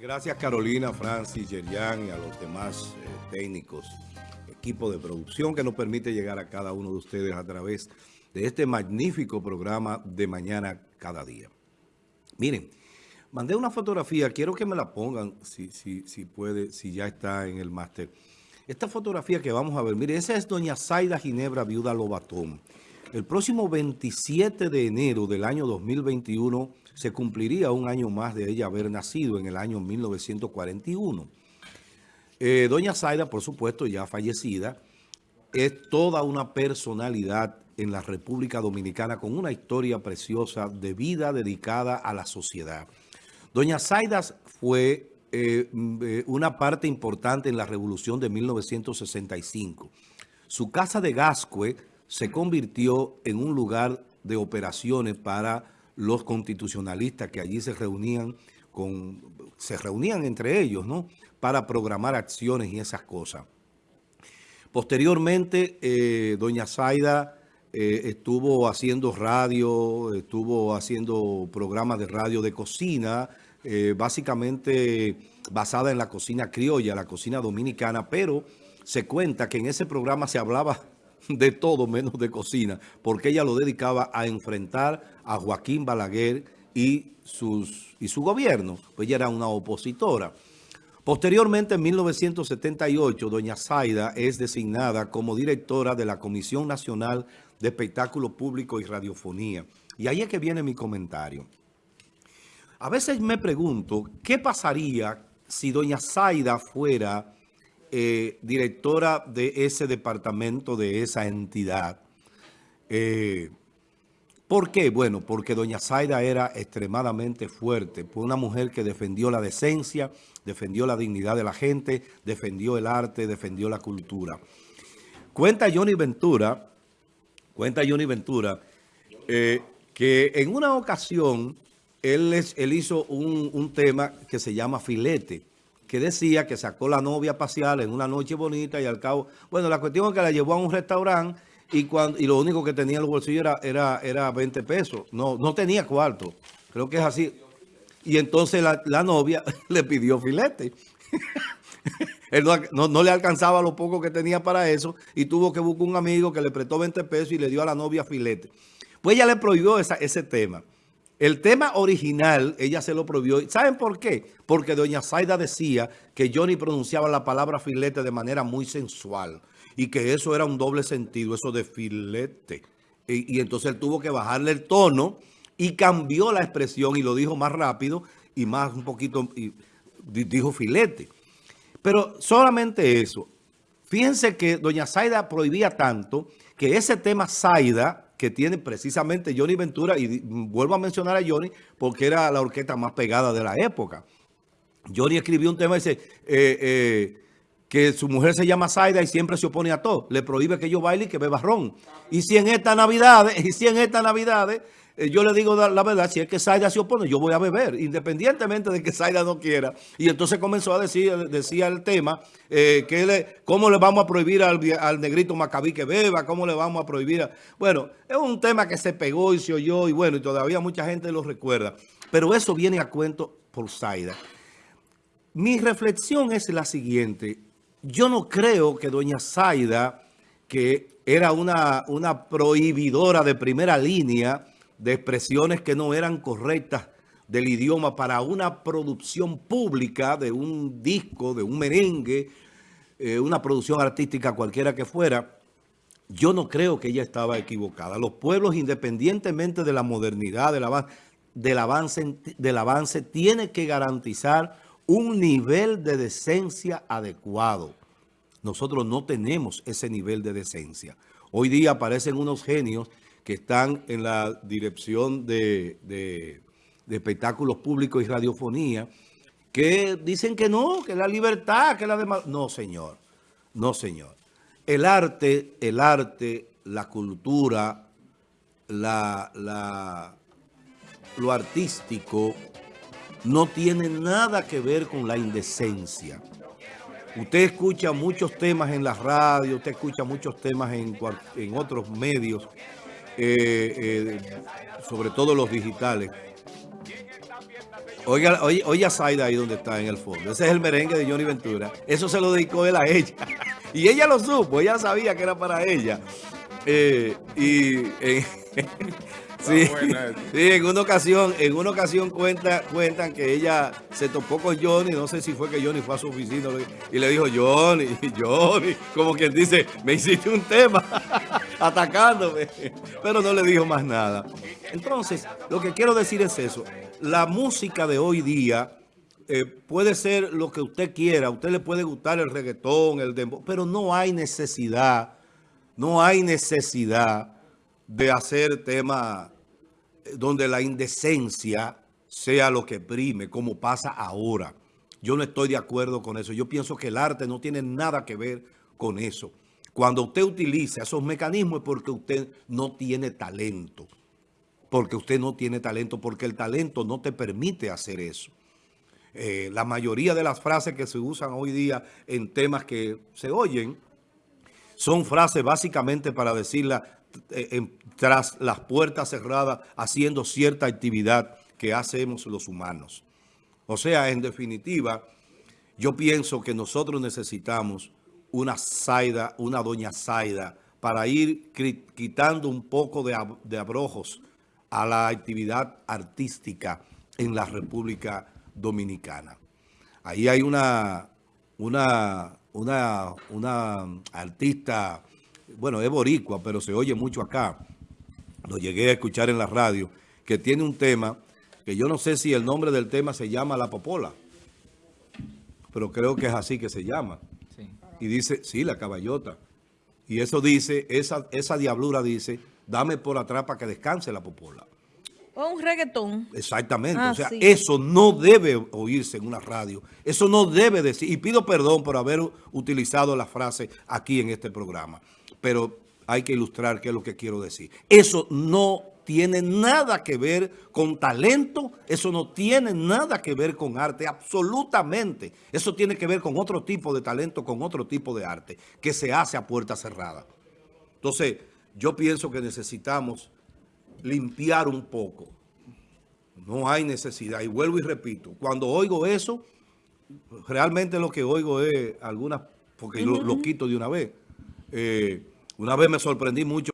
Gracias Carolina, Francis, Yerian y a los demás eh, técnicos, equipo de producción que nos permite llegar a cada uno de ustedes a través de este magnífico programa de Mañana Cada Día. Miren, mandé una fotografía, quiero que me la pongan, si, si, si puede, si ya está en el máster. Esta fotografía que vamos a ver, miren, esa es doña Zaida Ginebra, viuda Lobatón. El próximo 27 de enero del año 2021 se cumpliría un año más de ella haber nacido en el año 1941. Eh, doña Zaida, por supuesto, ya fallecida, es toda una personalidad en la República Dominicana con una historia preciosa de vida dedicada a la sociedad. Doña Zaida fue eh, eh, una parte importante en la revolución de 1965. Su casa de Gascue se convirtió en un lugar de operaciones para los constitucionalistas que allí se reunían con, se reunían entre ellos, ¿no? Para programar acciones y esas cosas. Posteriormente, eh, doña Zaida eh, estuvo haciendo radio, estuvo haciendo programas de radio de cocina, eh, básicamente basada en la cocina criolla, la cocina dominicana, pero se cuenta que en ese programa se hablaba de todo menos de cocina, porque ella lo dedicaba a enfrentar a Joaquín Balaguer y, sus, y su gobierno, pues ella era una opositora. Posteriormente, en 1978, doña Zaida es designada como directora de la Comisión Nacional de Espectáculo Público y Radiofonía. Y ahí es que viene mi comentario. A veces me pregunto, ¿qué pasaría si doña Zaida fuera eh, directora de ese departamento, de esa entidad. Eh, ¿Por qué? Bueno, porque doña Zaida era extremadamente fuerte, fue una mujer que defendió la decencia, defendió la dignidad de la gente, defendió el arte, defendió la cultura. Cuenta Johnny Ventura, cuenta Johnny Ventura, eh, que en una ocasión él, él hizo un, un tema que se llama Filete, que decía que sacó la novia pasear en una noche bonita y al cabo... Bueno, la cuestión es que la llevó a un restaurante y, cuando, y lo único que tenía en los bolsillos era, era, era 20 pesos. No, no tenía cuarto. Creo que es así. Y entonces la, novia le pidió filete. Él no, le alcanzaba lo poco que tenía para eso y tuvo que buscar un amigo que le prestó 20 pesos y le dio a la novia filete. Pues ella le prohibió ese tema. El tema original, ella se lo prohibió. ¿Saben por qué? Porque doña Zaida decía que Johnny pronunciaba la palabra filete de manera muy sensual y que eso era un doble sentido, eso de filete. Y, entonces él tuvo que bajarle el tono y cambió la expresión y lo dijo más rápido y más un poquito, y dijo filete. Pero solamente eso. Fíjense que doña Zaida prohibía tanto que ese tema Zaida que tiene precisamente Johnny Ventura, y vuelvo a mencionar a Johnny porque era la orquesta más pegada de la época. Johnny escribió un tema dice eh, eh, que su mujer se llama Zaida y siempre se opone a todo. Le prohíbe que yo baile y que beba ron. Y si en esta Navidad, y si en esta Navidad eh, yo le digo la verdad, si es que Zaida se opone, yo voy a beber, independientemente de que Zaida no quiera. Y entonces comenzó a decir, decía el tema, eh, que le, cómo le vamos a prohibir al, negrito Macabí que beba, cómo le vamos a prohibir. Bueno, es un tema que se pegó y se oyó y bueno, y todavía mucha gente lo recuerda. Pero eso viene a cuento por Zaida. Mi reflexión es la siguiente. Yo no creo que doña Zaida, que era una, una prohibidora de primera línea, de expresiones que no eran correctas del idioma para una producción pública de un disco, de un merengue, eh, una producción artística cualquiera que fuera, yo no creo que ella estaba equivocada. Los pueblos, independientemente de la modernidad, del avance, del avance, del avance tiene que garantizar un nivel de decencia adecuado. Nosotros no tenemos ese nivel de decencia. Hoy día aparecen unos genios que están en la dirección de, espectáculos públicos y radiofonía, que dicen que no, que la libertad, que la demás... No, señor. No, señor. El arte, el arte, la cultura, la, lo artístico, no tiene nada que ver con la indecencia. Usted escucha muchos temas en la radio, usted escucha muchos temas en, en otros medios eh, eh, sobre todo los digitales, Oiga, oye, oye a Zaida ahí donde está en el fondo. Ese es el merengue de Johnny Ventura. Eso se lo dedicó él a ella. Y ella lo supo, ella sabía que era para ella. Eh, y eh, sí, sí, en una ocasión, en una ocasión cuenta, cuentan que ella se topó con Johnny, no sé si fue que Johnny fue a su oficina y le dijo, Johnny, Johnny, como quien dice, me hiciste un tema atacándome, pero no le dijo más nada. Entonces, lo que quiero decir es eso, la música de hoy día eh, puede ser lo que usted quiera, a usted le puede gustar el reggaetón, el dembow, pero no hay necesidad, no hay necesidad de hacer temas eh, donde la indecencia sea lo que prime, como pasa ahora. Yo no estoy de acuerdo con eso. Yo pienso que el arte no tiene nada que ver con eso. Cuando usted utiliza esos mecanismos es porque usted no tiene talento. Porque usted no tiene talento, porque el talento no te permite hacer eso. Eh, la mayoría de las frases que se usan hoy día en temas que se oyen son frases básicamente para decirla eh, tras las puertas cerradas haciendo cierta actividad que hacemos los humanos. O sea, en definitiva, yo pienso que nosotros necesitamos una Zaida, una doña Zaida, para ir quitando un poco de, de abrojos a la actividad artística en la República Dominicana. Ahí hay una, una, una, una artista, bueno, es boricua, pero se oye mucho acá. Lo llegué a escuchar en la radio, que tiene un tema, que yo no sé si el nombre del tema se llama La Popola, pero creo que es así que se llama. Y dice, sí, la caballota. Y eso dice, esa, esa diablura dice, dame por atrás para que descanse la popola. O un reggaetón. Exactamente. o sea, eso no debe oírse en una radio. Eso no debe decir. Y pido perdón por haber utilizado la frase aquí en este programa. Pero hay que ilustrar qué es lo que quiero decir. Eso no tiene nada que ver con talento, eso no tiene nada que ver con arte, absolutamente. Eso tiene que ver con otro tipo de talento, con otro tipo de arte, que se hace a puerta cerrada. Entonces, yo pienso que necesitamos limpiar un poco. No hay necesidad. Y vuelvo y repito, cuando oigo eso, realmente lo que oigo es algunas, porque lo, quito de una vez. Eh, una vez me sorprendí mucho,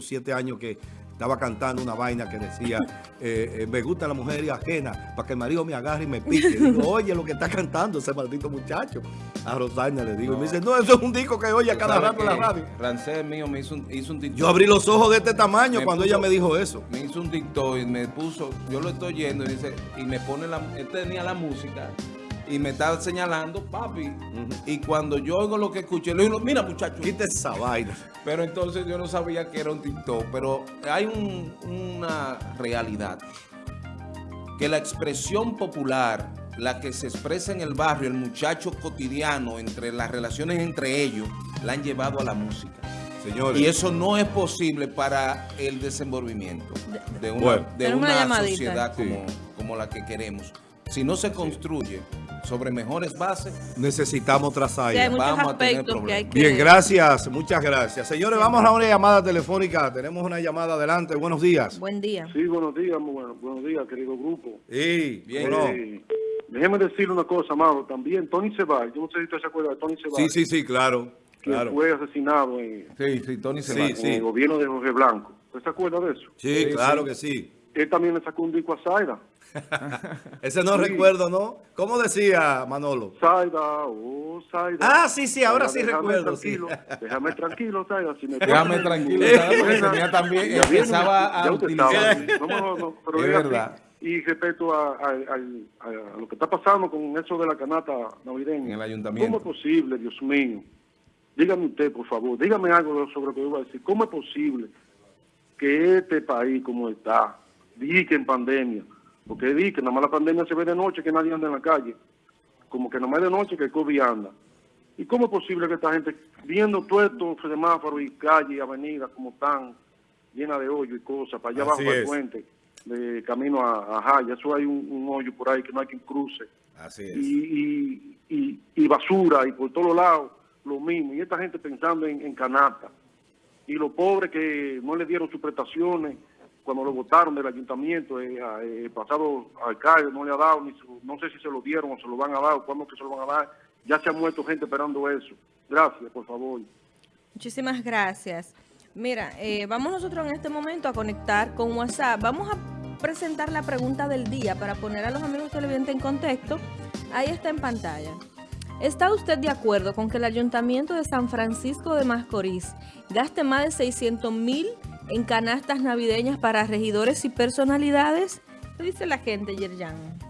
siete años que estaba cantando una vaina que decía, eh, eh, me gusta la mujer ajena, para que el marido me agarre y me pique. oye, lo que está cantando ese maldito muchacho. A Rosaina le digo, y me dice, no, eso es un disco que oye a cada rato en la radio. Rancés mío me hizo un, hizo un Yo abrí los ojos de este tamaño cuando ella me dijo eso. Me hizo un TikTok y me puso, yo lo estoy oyendo y dice, y me pone la, él tenía la música y me está señalando, papi. Y cuando yo oigo lo que escuché, le digo, mira muchacho. Quita esa vaina. Pero entonces yo no sabía que era un TikTok. Pero hay una realidad. Que la expresión popular, la que se expresa en el barrio, el muchacho cotidiano, entre las relaciones entre ellos, la han llevado a la música. Señores. Y eso no es posible para el desenvolvimiento de una, sociedad como, como la que queremos. Si no se construye sobre mejores bases, necesitamos trazar. vamos a tener problemas. Bien, gracias, muchas gracias. Señores, vamos a una llamada telefónica. Tenemos una llamada adelante. Buenos días. Buen día. Sí, buenos días, bueno, buenos días, querido grupo. Sí, bien. Eh, déjeme decirle una cosa, Amado. También Tony Ceballos, yo no sé si usted se acuerda de Tony Ceballos. Sí, sí, sí, claro. claro. fue asesinado en, sí, sí, Tony Ceballos. en el gobierno de Jorge Blanco. ¿Usted se acuerda de eso? Sí, claro que sí. Él también le sacó un disco a Zaira. Ese no recuerdo, ¿no? ¿Cómo decía Manolo? Saida, oh, Saida. Ah, sí, sí, ahora sí recuerdo. Tranquilo, Déjame tranquilo, Saida. Si me déjame tranquilo, también empezaba a utilizar. No, no, no, pero es verdad. Y respecto a, a, lo que está pasando con eso de la canata navideña. En el ayuntamiento. ¿Cómo es posible, Dios mío? Dígame usted, por favor, dígame algo sobre lo que yo voy a decir. ¿Cómo es posible que este país como está, di que en pandemia, porque di que nada más la pandemia se ve de noche, que nadie anda en la calle. Como que nada más de noche que el COVID anda. ¿Y cómo es posible que esta gente, viendo todo estos semáforos y calles y avenidas como están, llenas de hoyo y cosas, para allá abajo del puente, de camino a, Jaya, eso hay un, hoyo por ahí que no hay quien cruce. Así es. Y, y, basura, y por todos lados, lo mismo. Y esta gente pensando en, en canasta. Y los pobres que no le dieron sus prestaciones, cuando lo votaron del ayuntamiento, eh, eh, el pasado alcalde no le ha dado, ni no sé si se lo dieron o se lo van a dar, cuándo que se lo van a dar. Ya se ha muerto gente esperando eso. Gracias, por favor. Muchísimas gracias. Mira, eh, vamos nosotros en este momento a conectar con WhatsApp. Vamos a presentar la pregunta del día para poner a los amigos televidentes en contexto. Ahí está en pantalla. ¿Está usted de acuerdo con que el Ayuntamiento de San Francisco de Mascorís gaste más de 600 mil en canastas navideñas para regidores y personalidades? ¿Qué dice la gente, Yerjan?